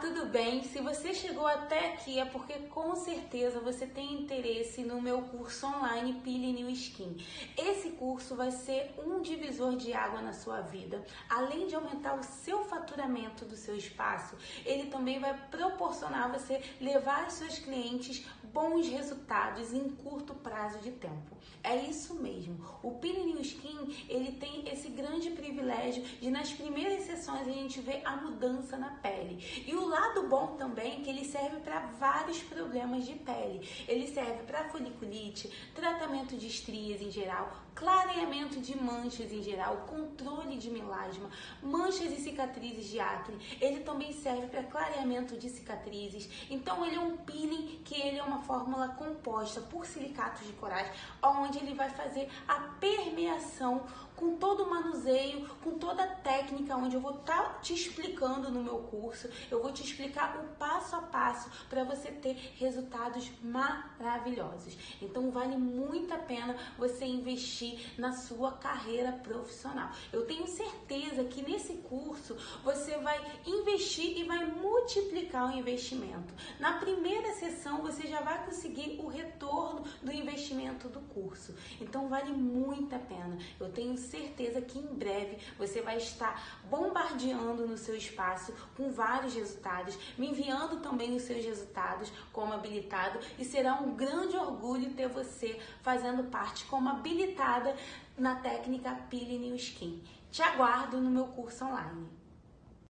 tudo bem? Se você chegou até aqui é porque com certeza você tem interesse no meu curso online Pile New Skin. Esse curso vai ser um divisor de água na sua vida. Além de aumentar o seu faturamento do seu espaço, ele também vai proporcionar você levar aos seus clientes bons resultados em curto prazo de tempo. É isso mesmo. O Pile New Skin, ele tem esse grande privilégio de nas primeiras sessões a gente ver a mudança na pele. E o lado bom também que ele serve para vários problemas de pele. Ele serve para foliculite, tratamento de estrias em geral, clareamento de manchas em geral, controle de melasma, manchas e cicatrizes de acne. Ele também serve para clareamento de cicatrizes. Então ele é um peeling que ele é uma fórmula composta por silicatos de corais, onde ele vai fazer a permeação com todo o manuseio, com toda a técnica, onde eu vou estar tá te explicando no meu curso. Eu vou te explicar o passo a passo para você ter resultados maravilhosos. Então vale muito a pena você investir na sua carreira profissional. Eu tenho certeza que nesse curso você vai investir e vai multiplicar o investimento. Na primeira sessão você já vai conseguir o retorno do investimento do curso. Então vale muito a pena. Eu tenho certeza que em breve você vai estar bombardeando no seu espaço com vários resultados, me enviando também os seus resultados como habilitado e será um grande orgulho ter você fazendo parte como habilitada na técnica Peeling New Skin. Te aguardo no meu curso online.